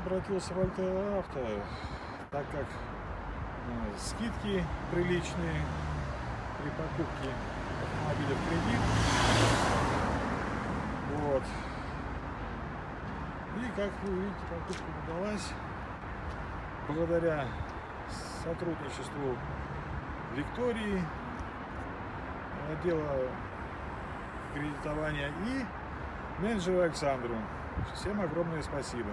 обратился в Альтера так как э, скидки приличные при покупке автомобиля в кредит. Вот. И как вы видите, покупка удалась благодаря сотрудничеству Виктории, э, отдела кредитования и менеджеру Александру. Всем огромное спасибо.